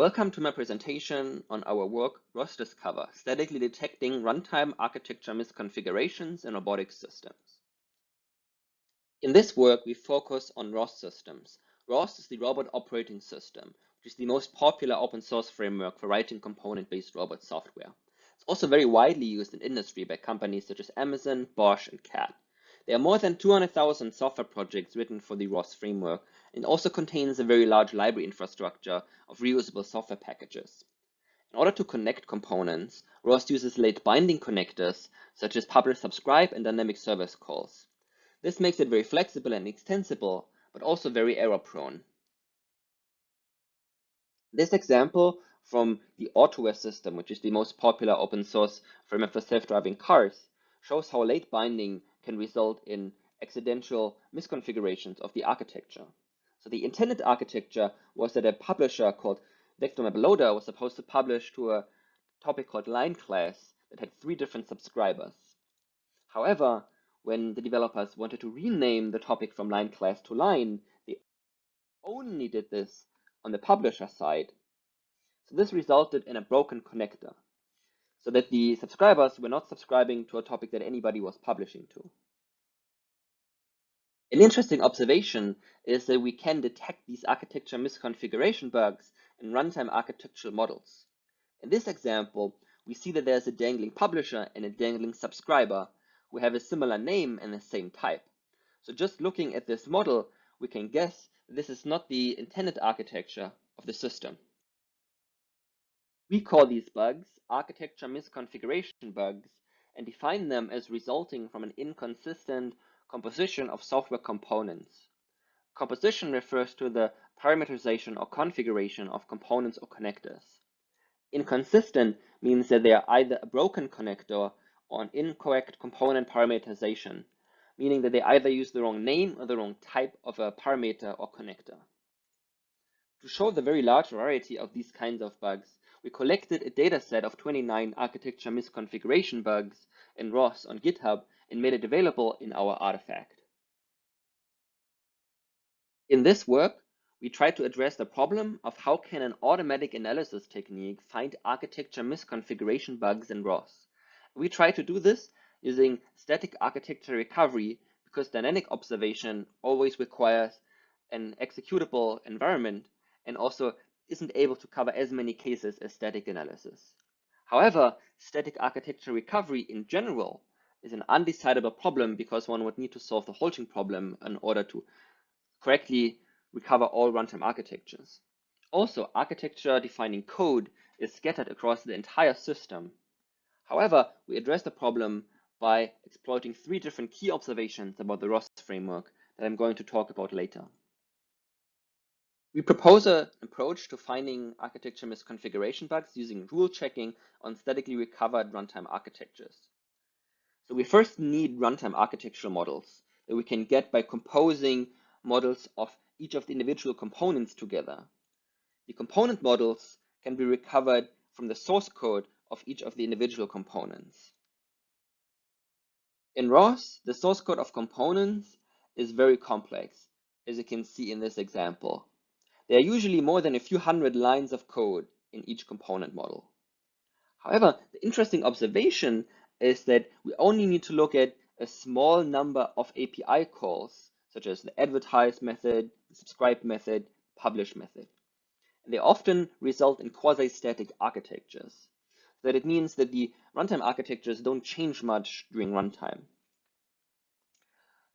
Welcome to my presentation on our work ROS-Discover, statically detecting runtime architecture misconfigurations in robotic systems. In this work, we focus on ROS systems. ROS is the Robot Operating System, which is the most popular open source framework for writing component-based robot software. It's also very widely used in industry by companies such as Amazon, Bosch, and CAT. There are more than 200,000 software projects written for the ROS framework and also contains a very large library infrastructure of reusable software packages. In order to connect components, ROS uses late binding connectors such as publish subscribe and dynamic service calls. This makes it very flexible and extensible, but also very error prone. This example from the AutoWare system, which is the most popular open source framework for self-driving cars, shows how late binding can result in accidental misconfigurations of the architecture. So the intended architecture was that a publisher called Vector Loader was supposed to publish to a topic called line class that had three different subscribers. However, when the developers wanted to rename the topic from line class to line, they only did this on the publisher side. So this resulted in a broken connector so that the subscribers were not subscribing to a topic that anybody was publishing to. An interesting observation is that we can detect these architecture misconfiguration bugs in runtime architectural models. In this example, we see that there's a dangling publisher and a dangling subscriber who have a similar name and the same type. So just looking at this model, we can guess this is not the intended architecture of the system. We call these bugs architecture misconfiguration bugs and define them as resulting from an inconsistent composition of software components. Composition refers to the parameterization or configuration of components or connectors. Inconsistent means that they are either a broken connector or an incorrect component parameterization, meaning that they either use the wrong name or the wrong type of a parameter or connector. To show the very large variety of these kinds of bugs, we collected a dataset of 29 architecture misconfiguration bugs in ROS on GitHub and made it available in our artifact. In this work, we tried to address the problem of how can an automatic analysis technique find architecture misconfiguration bugs in ROS. We try to do this using static architecture recovery because dynamic observation always requires an executable environment and also isn't able to cover as many cases as static analysis. However, static architecture recovery in general is an undecidable problem because one would need to solve the halting problem in order to correctly recover all runtime architectures. Also, architecture defining code is scattered across the entire system. However, we address the problem by exploiting three different key observations about the ROS framework that I'm going to talk about later. We propose an approach to finding architecture misconfiguration bugs using rule checking on statically recovered runtime architectures. So we first need runtime architectural models that we can get by composing models of each of the individual components together. The component models can be recovered from the source code of each of the individual components. In ROS, the source code of components is very complex, as you can see in this example. There are usually more than a few hundred lines of code in each component model. However, the interesting observation is that we only need to look at a small number of API calls, such as the advertise method, the subscribe method, publish method. And they often result in quasi-static architectures. That it means that the runtime architectures don't change much during runtime.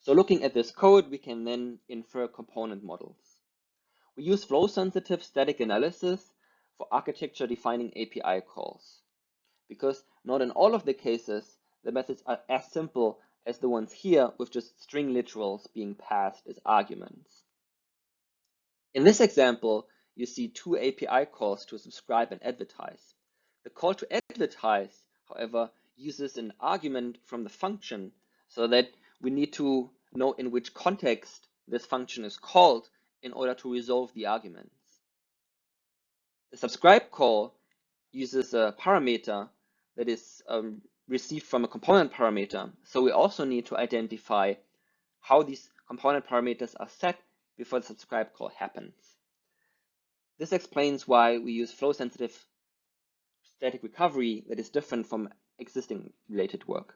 So looking at this code, we can then infer component models. We use flow-sensitive static analysis for architecture defining API calls because not in all of the cases the methods are as simple as the ones here with just string literals being passed as arguments. In this example, you see two API calls to subscribe and advertise. The call to advertise, however, uses an argument from the function so that we need to know in which context this function is called in order to resolve the arguments. The subscribe call uses a parameter that is um, received from a component parameter. So we also need to identify how these component parameters are set before the subscribe call happens. This explains why we use flow-sensitive static recovery that is different from existing related work.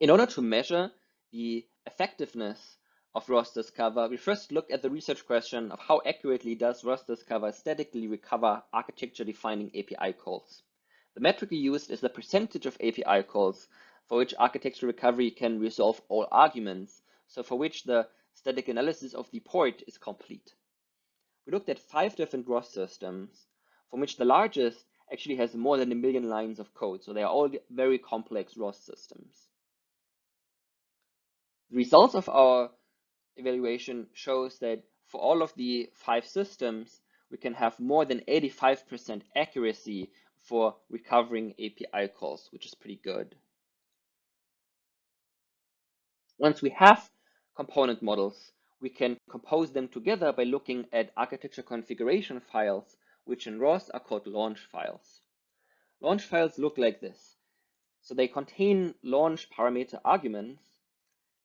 In order to measure the effectiveness of ROS-Discover, we first looked at the research question of how accurately does ROS-Discover statically recover architecture-defining API calls. The metric we used is the percentage of API calls for which architecture recovery can resolve all arguments, so for which the static analysis of the port is complete. We looked at five different ROS systems, from which the largest actually has more than a million lines of code, so they are all very complex ROS systems. The results of our evaluation shows that for all of the five systems, we can have more than 85% accuracy for recovering API calls, which is pretty good. Once we have component models, we can compose them together by looking at architecture configuration files, which in ROS are called launch files. Launch files look like this. So they contain launch parameter arguments.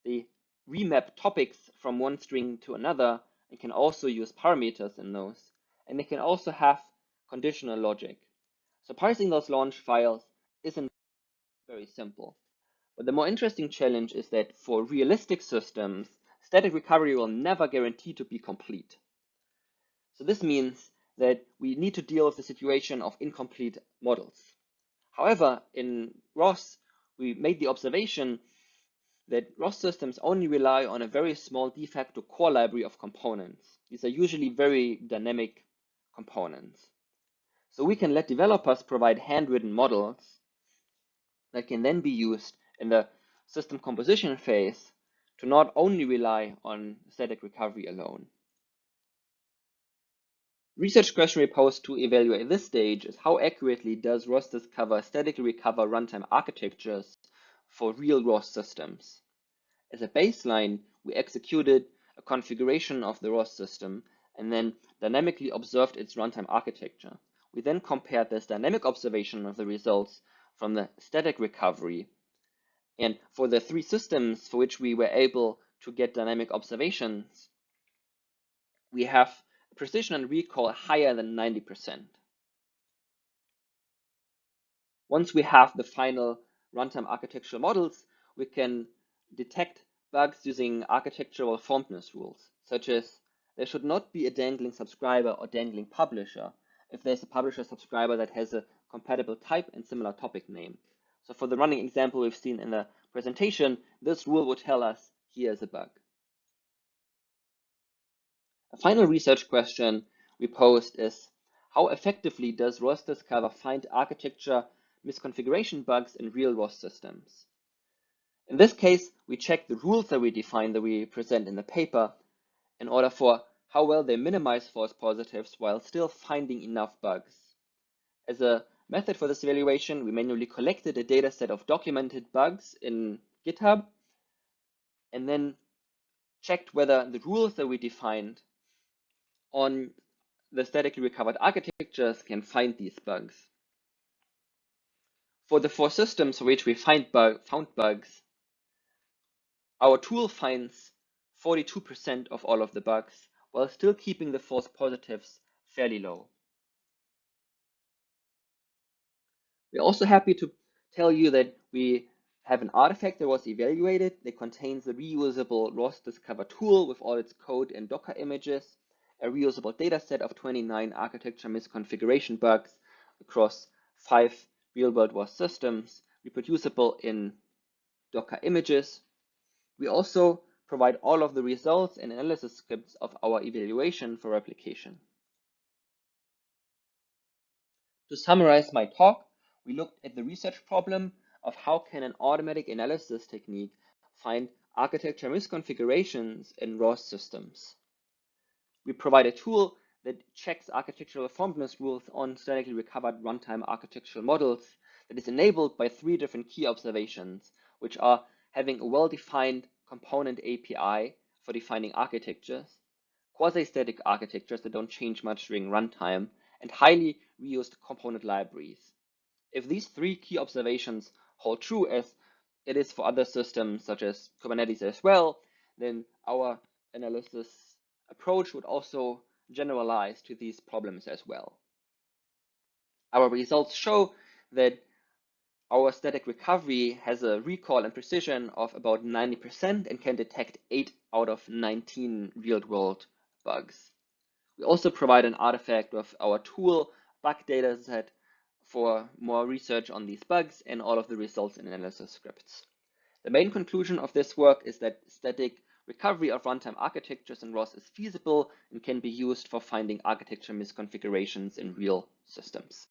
They remap topics from one string to another and can also use parameters in those. And they can also have conditional logic. So parsing those launch files isn't very simple. But the more interesting challenge is that for realistic systems, static recovery will never guarantee to be complete. So this means that we need to deal with the situation of incomplete models. However, in ROS, we made the observation that ROS systems only rely on a very small de facto core library of components. These are usually very dynamic components. So we can let developers provide handwritten models that can then be used in the system composition phase to not only rely on static recovery alone. Research question we posed to evaluate this stage is how accurately does ROS Discover statically recover runtime architectures for real ROS systems. As a baseline, we executed a configuration of the ROS system and then dynamically observed its runtime architecture. We then compared this dynamic observation of the results from the static recovery. And for the three systems for which we were able to get dynamic observations, we have precision and recall higher than 90%. Once we have the final runtime architectural models, we can detect bugs using architectural fondness rules, such as there should not be a dangling subscriber or dangling publisher if there's a publisher subscriber that has a compatible type and similar topic name. So for the running example we've seen in the presentation, this rule would tell us here's a bug. A final research question we posed is how effectively does ROS Discover find architecture misconfiguration bugs in real ROS systems. In this case, we check the rules that we define that we present in the paper in order for how well they minimize false positives while still finding enough bugs. As a method for this evaluation, we manually collected a data set of documented bugs in GitHub and then checked whether the rules that we defined on the statically recovered architectures can find these bugs. For the four systems for which we find bug, found bugs, our tool finds 42% of all of the bugs while still keeping the false positives fairly low. We're also happy to tell you that we have an artifact that was evaluated that contains the reusable ROS Discover tool with all its code and Docker images, a reusable dataset of 29 architecture misconfiguration bugs across five real-world ROS systems, reproducible in Docker images. We also provide all of the results and analysis scripts of our evaluation for replication. To summarize my talk, we looked at the research problem of how can an automatic analysis technique find architecture misconfigurations in ROS systems. We provide a tool that checks architectural fondness rules on statically recovered runtime architectural models that is enabled by three different key observations, which are having a well-defined component API for defining architectures, quasi-static architectures that don't change much during runtime, and highly reused component libraries. If these three key observations hold true as it is for other systems such as Kubernetes as well, then our analysis approach would also generalize to these problems as well. Our results show that our static recovery has a recall and precision of about 90% and can detect 8 out of 19 real-world bugs. We also provide an artifact of our tool bug dataset for more research on these bugs and all of the results and analysis scripts. The main conclusion of this work is that static recovery of runtime architectures in ROS is feasible and can be used for finding architecture misconfigurations in real systems.